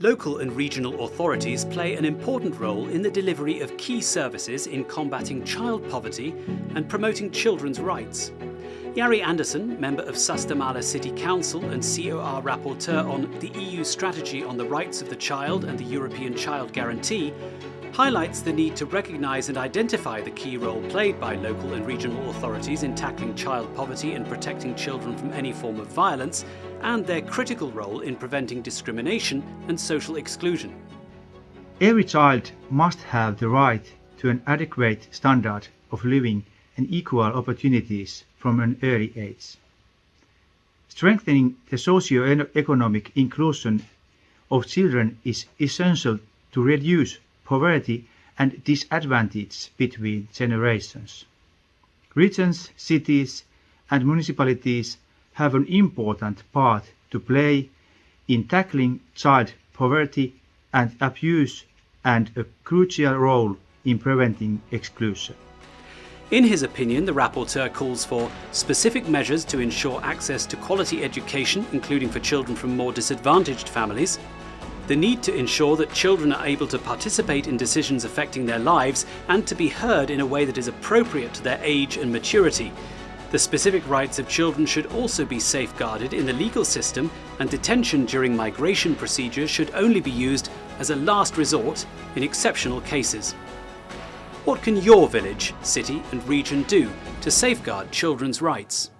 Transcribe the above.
Local and regional authorities play an important role in the delivery of key services in combating child poverty and promoting children's rights. Jari Andersson, member of Sastamala City Council and COR rapporteur on the EU strategy on the rights of the child and the European Child Guarantee, highlights the need to recognise and identify the key role played by local and regional authorities in tackling child poverty and protecting children from any form of violence, and their critical role in preventing discrimination and social exclusion. Every child must have the right to an adequate standard of living and equal opportunities from an early age. Strengthening the socio-economic inclusion of children is essential to reduce poverty and disadvantage between generations. Regions, cities and municipalities have an important part to play in tackling child poverty and abuse and a crucial role in preventing exclusion. In his opinion, the rapporteur calls for specific measures to ensure access to quality education, including for children from more disadvantaged families, the need to ensure that children are able to participate in decisions affecting their lives and to be heard in a way that is appropriate to their age and maturity. The specific rights of children should also be safeguarded in the legal system and detention during migration procedures should only be used as a last resort in exceptional cases. What can your village, city and region do to safeguard children's rights?